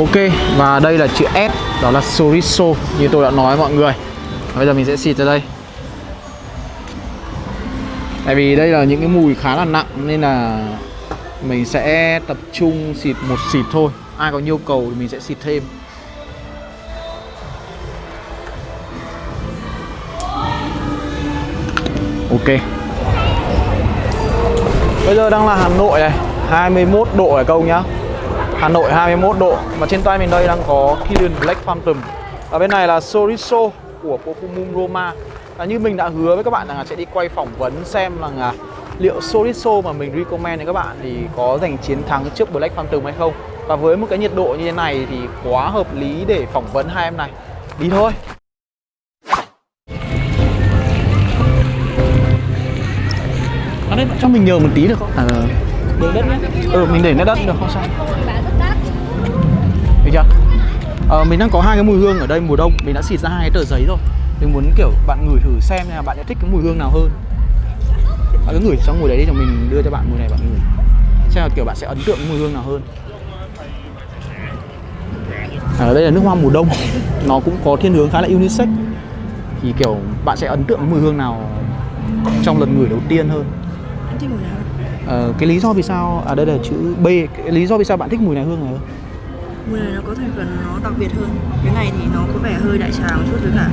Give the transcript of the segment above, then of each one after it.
Ok, và đây là chữ S đó là Soriso như tôi đã nói mọi người. Bây giờ mình sẽ xịt ra đây. Tại vì đây là những cái mùi khá là nặng, nên là mình sẽ tập trung xịt một xịt thôi. Ai có nhu cầu thì mình sẽ xịt thêm. Ok. Bây giờ đang là Hà Nội này 21 độ này công nhá. Hà Nội 21 độ Và trên tay mình đây đang có Killian Black Phantom Ở bên này là Soriso của Perfumum Roma. À, Như mình đã hứa với các bạn là sẽ đi quay phỏng vấn xem là à, liệu Soriso mà mình recommend cho các bạn thì có giành chiến thắng trước Black Phantom hay không. Và với một cái nhiệt độ như thế này thì quá hợp lý để phỏng vấn hai em này. Đi thôi. À đây, cho mình nhờ một tí được không? À, Để đất nhé ừ, mình để nó đất được không sao Được chưa? Ờ, mình đang có hai cái mùi hương ở đây mùa đông. Mình đã xịt ra hai cái tờ giấy rồi. Mình muốn kiểu bạn ngửi thử xem là bạn sẽ thích cái mùi hương nào hơn. Bạn cứ ngửi trong mùi đấy đi cho mình đưa cho bạn mùi này bạn ngửi. Xem là kiểu bạn sẽ ấn tượng mùi hương nào hơn. Ở đây là nước hoa mùa đông. Nó cũng có thiên hướng khá là unisex. Thì kiểu bạn sẽ ấn tượng mùi hương nào trong lần ngửi đầu tiên hơn? Ờ, cái lý do vì sao à đây là chữ B. Cái lý do vì sao bạn thích mùi này hương này hơn Mùi này nó có thành phần nó đặc biệt hơn Cái này thì nó có vẻ hơi đại trà một chút với cả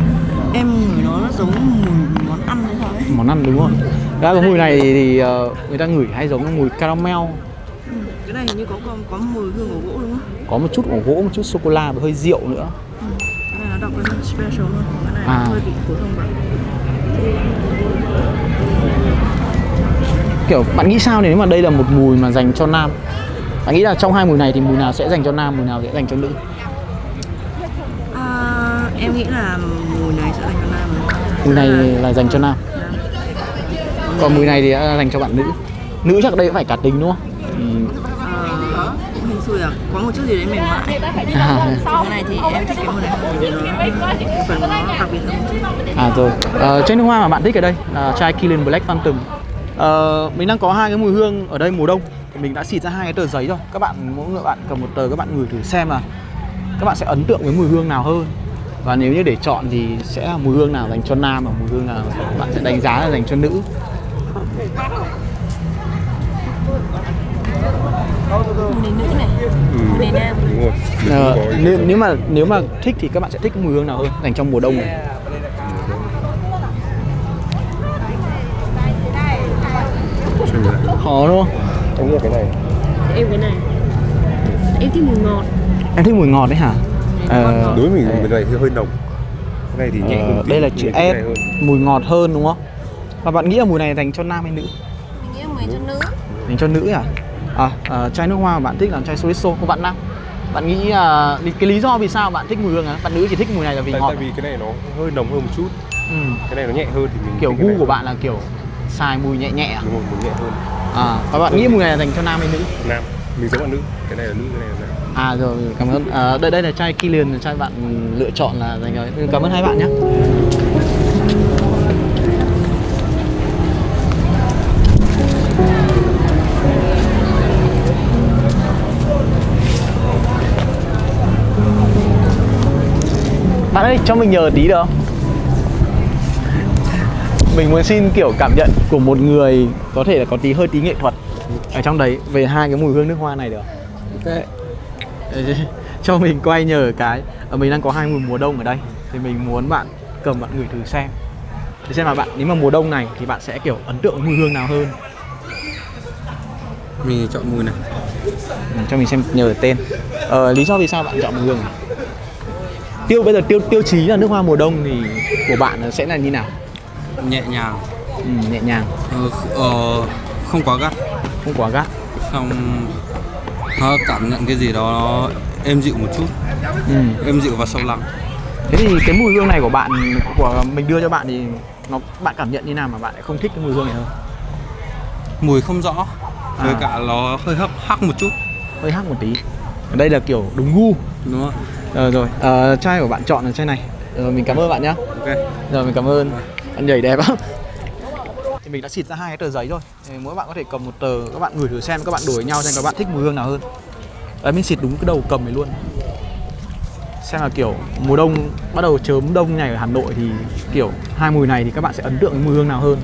Em ngửi nó nó giống mùi món ăn hay sao ấy món ăn đúng không ra cái mùi này thì ờ, người ta ngửi hay giống mùi caramel ừ. Cái này hình như có, có có mùi hương của gỗ đúng không? có một chút ổ gỗ một chút sô cô la và hơi rượu nữa Ừ. Cái này nó đặc biệt hơn, special hơn Cái này À. nó hơi bị phổ thông vậy kiểu bạn nghĩ sao nếu mà đây là một mùi mà dành cho nam bạn nghĩ là trong hai mùi này thì mùi nào sẽ dành cho nam mùi nào sẽ dành cho nữ? À, Em nghĩ là mùi này sẽ dành cho nam. Mùi này là dành cho nam. Nam. còn mùi này thì đã dành cho bạn nữ. Nữ chắc đây cũng phải cá tính đúng không? Hên xui à. Có một chút gì đấy mềm mại à, cái này thì em thích cái mùi này. Nó phần nó đặc biệt hơn à rồi. Ờ, chai nước hoa mà bạn thích ở đây là chai Killian Black Phantom. Ờ, mình đang có hai cái mùi hương ở đây mùa đông thì mình đã xịt ra hai cái tờ giấy rồi. Các bạn mỗi người bạn cầm một tờ các bạn ngửi thử xem là các bạn sẽ ấn tượng với mùi hương nào hơn. Và nếu như để chọn thì sẽ là mùi hương nào dành cho nam và mùi hương nào bạn sẽ đánh giá là dành cho nữ? Mùi này. Nam. rồi. Ờ, nếu, nếu mà nếu mà thích thì các bạn sẽ thích mùi hương nào hơn dành trong mùa đông này? Khó đúng không em nghĩ là cái này. Em cái này. Em thích mùi ngọt. Em thích mùi ngọt đấy hả? Ờ, đối với mình cái này thì hơi nồng. Cái này thì nhẹ hơn ờ, tí, đây là chữ này hơn. mùi ngọt hơn đúng không? Và bạn nghĩ là mùi này dành cho nam hay nữ? Mình nghĩ mùi cho nữ. Dành cho nữ à à, à chai nước hoa mà bạn thích là chai Soriso của bạn nam bạn nghĩ à, cái lý do vì sao bạn thích mùi hương à bạn nữ chỉ thích mùi này là vì tại, ngọt tại vì cái này nó hơi nồng hơn một chút. Ừ. cái này nó nhẹ hơn thì mình kiểu gu này của hơn. bạn là kiểu xài mùi nhẹ nhẹ à, đúng rồi mình nhẹ hơn à và bạn nghĩ mùi này là dành cho nam hay nữ? Nam. Mình giống bạn nữ. Cái này là nữ cái này là nam. À rồi cảm ơn. À, đây đây là chai Killian là chai bạn lựa chọn là dành cho cảm ơn hai bạn nhé. Bạn ơi cho mình nhờ tí được không mình muốn xin kiểu cảm nhận của một người có thể là có tí hơi tí nghệ thuật ở trong đấy về hai cái mùi hương nước hoa này được không? ok Ê, cho mình quay nhờ cái ở mình đang có hai mùi mùa đông ở đây thì mình muốn bạn cầm bạn ngửi thử xem. Để xem là bạn nếu mà mùa đông này thì bạn sẽ kiểu ấn tượng mùi hương nào hơn? Mình chọn mùi này. Ừ, cho mình xem nhờ tên. Ờ, lý do vì sao bạn chọn mùi hương này? Tiêu bây giờ tiêu tiêu chí là nước hoa mùa đông thì của bạn sẽ là như nào nhẹ nhàng. Ừ, nhẹ nhàng. Ờ, ờ, không quá gắt. Không quá gắt. Xong nó cảm nhận cái gì đó nó êm dịu một chút. Ừ. êm dịu và sâu lắng thế thì cái mùi hương này của bạn của mình đưa cho bạn thì nó bạn cảm nhận như nào mà bạn lại không thích cái mùi hương này hơn? Mùi không rõ với À. cả nó hơi hấp hắc một chút. Hơi hắc một tí. Ở đây là kiểu đúng gu. Đúng không Ờ rồi, ờ, chai của bạn chọn là chai này. Ờ, Mình cảm ơn bạn nhé ok. Rồi mình cảm ơn Bạn nhảy đẹp lắm Thì mình đã xịt ra hai cái tờ giấy rồi thì Mỗi bạn có thể cầm một tờ Các bạn gửi thử xem Các bạn đổi nhau xem các bạn thích mùi hương nào hơn Đấy mình xịt đúng cái đầu cầm này luôn Xem là kiểu mùa đông bắt đầu chớm đông này ở Hà Nội thì kiểu hai mùi này thì các bạn sẽ ấn tượng với mùi hương nào hơn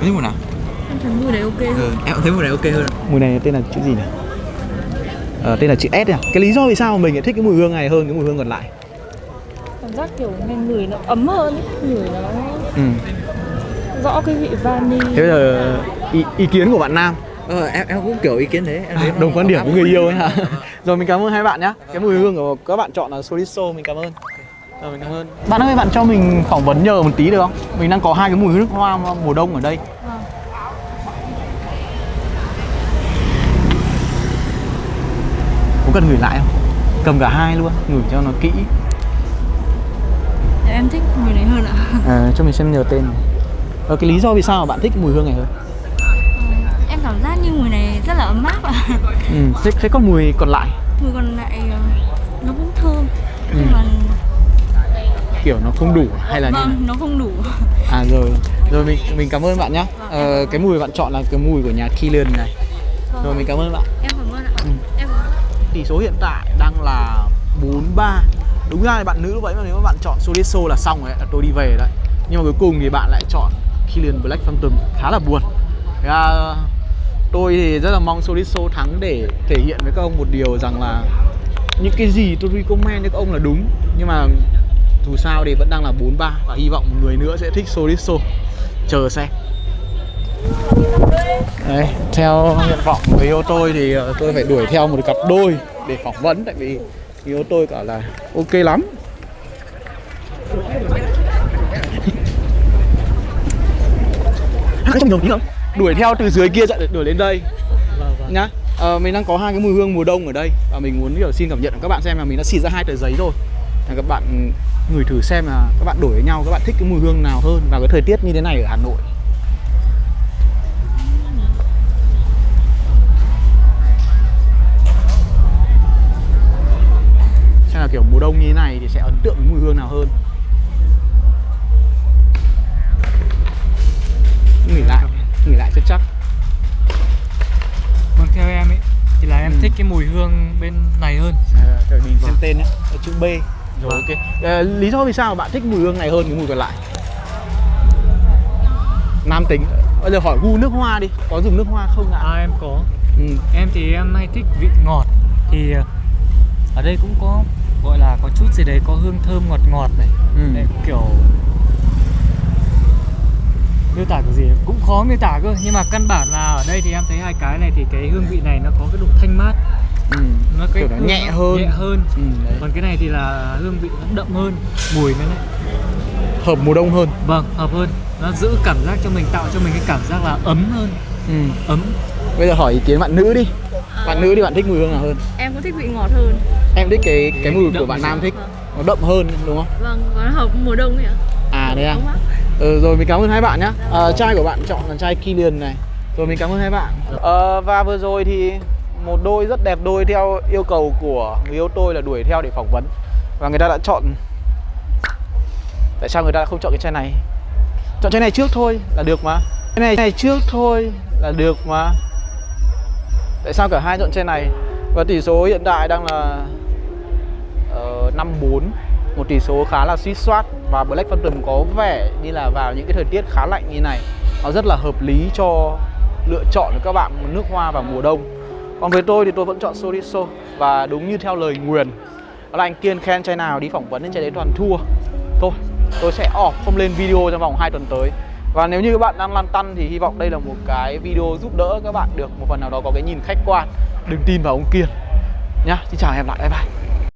Cái mùi nào? Em thấy mùi đấy ok hơn Ừ, em thấy mùi này ok hơn. Mùi này tên là chữ gì nhỉ? Ờ, tên là chữ S à? Cái lý do vì sao mà mình lại thích cái mùi hương này hơn cái mùi hương còn lại? Cảm giác kiểu nghe người nó ấm hơn ấy. người nó Ừ. rõ cái vị vani Thế bây giờ ý, ý kiến của bạn Nam Ờ, em em cũng kiểu ý kiến đấy. Em thấy à, đồng quan điểm với người yêu ấy hả? Rồi mình cảm ơn hai bạn nhé. Cái mùi hương của các bạn chọn là Soliso, mình cảm ơn. Rồi mình cảm ơn. Bạn ơi, bạn cho mình phỏng vấn nhờ một tí được không? Mình đang có hai cái mùi nước hoa mùa đông ở đây. Có cần ngửi lại không? Cầm cả hai luôn, ngửi cho nó kỹ. Em thích mùi này hơn ạ À, cho mình xem nhờ tên. Ờ, cái lý do vì sao mà bạn thích mùi hương này hơn? Em cảm giác như mùi này rất là ấm áp ạ Ừ, thế, thế còn mùi còn lại Mùi còn lại ờ, nó cũng thơm Ừ. Nhưng mà kiểu nó không đủ hay là như vâng, nó không đủ À rồi, rồi mình mình cảm ơn bạn nhé. Ờ, cái mùi bạn chọn là cái mùi của nhà Killian này. Rồi mình cảm ơn bạn. Em cảm ơn ạ Ừ. Em Tỷ số hiện tại đang là 4-3 Đúng ra thì bạn nữ vậy mà nếu mà bạn chọn Soliso là xong rồi đấy, là tôi đi về đấy. Nhưng mà cuối cùng thì bạn lại chọn Killian Black Phantom Khá là buồn. Thế Tôi thì rất là mong Soliso thắng để thể hiện với các ông một điều rằng là Những cái gì tôi recommend cho các ông là đúng Nhưng mà dù sao thì vẫn đang là 4-3 Và hy vọng một người nữa sẽ thích Soliso Chờ xem. Đấy, theo nguyện vọng người yêu tôi thì ờ, tôi phải đuổi theo một cặp đôi để phỏng vấn tại vì người yêu tôi bảo là ok lắm. Trong tí không? Đuổi theo từ dưới kia chạy đuổi lên đây. Nhá. Ờ, mình đang có hai cái mùi hương mùa đông ở đây và mình muốn kiểu xin cảm nhận của các bạn xem là mình đã xịt ra hai tờ giấy rồi. Là các bạn ngửi thử xem là các bạn đổi với nhau các bạn thích cái mùi hương nào hơn vào cái thời tiết như thế này ở Hà Nội. Mùa đông như thế này thì sẽ ấn tượng với mùi hương nào hơn? Nghỉ lại nghỉ lại cho chắc. Vâng theo em ấy thì là em Ừ. thích cái mùi hương bên này hơn. à, rồi mình xem tên nhé chữ B. Rồi ok. Ờ, lý do vì sao bạn thích mùi hương này hơn cái mùi còn lại? Nam tính. Bây giờ hỏi gu nước hoa đi có dùng nước hoa không ạ? À em có. ừ. Em thì em hay thích vị ngọt. Thì ờ, ở đây cũng có gọi là có chút gì đấy có hương thơm ngọt ngọt này. Ừ. Đấy, kiểu miêu tả kiểu gì cũng khó miêu tả cơ nhưng mà căn bản là ở đây thì em thấy hai cái này thì cái hương vị này nó có cái độ thanh mát Ừ. nó cái kiểu nó hương nhẹ hơn nhẹ hơn ừ, đấy. còn cái này thì là hương vị nó đậm hơn mùi nó lại hợp mùa đông hơn vâng hợp hơn nó giữ cảm giác cho mình tạo cho mình cái cảm giác là ấm hơn ừ. ấm bây giờ hỏi ý kiến bạn nữ đi bạn nữ thì bạn thích mùi hương nào hơn? Em cũng thích vị ngọt hơn. Em thích cái cái mùi của bạn nam thích. Nó đậm hơn đúng không? Vâng, và nó hợp mùa đông ấy ạ. À đấy à? Ừ, rồi mình cảm ơn hai bạn nhé à, chai của bạn chọn là chai Killian này. Rồi mình cảm ơn hai bạn. Ờ, và vừa rồi thì một đôi rất đẹp đôi theo yêu cầu của người yêu tôi là đuổi theo để phỏng vấn. Và người ta đã chọn tại sao người ta không chọn cái chai này? Chọn chai này trước thôi là được mà. Cái này, này trước thôi là được mà tại sao cả hai chọn chai này? Và tỷ số hiện tại đang là ờ, uh, 5-4 một tỷ số khá là suýt soát và Black Phantom có vẻ như là vào những cái thời tiết khá lạnh như này. Nó rất là hợp lý cho lựa chọn của các bạn nước hoa vào mùa đông. Còn với tôi thì tôi vẫn chọn Soriso và đúng như theo lời nguyền đó là anh Kiên khen chai nào đi phỏng vấn đến chai đấy toàn thua. Thôi tôi sẽ off không lên video trong vòng 2 tuần tới và nếu như các bạn đang lăn tăn thì hy vọng đây là một cái video giúp đỡ các bạn được một phần nào đó có cái nhìn khách quan đừng tin vào ông Kiên. Nhá, xin chào em hẹn lại, bye bye.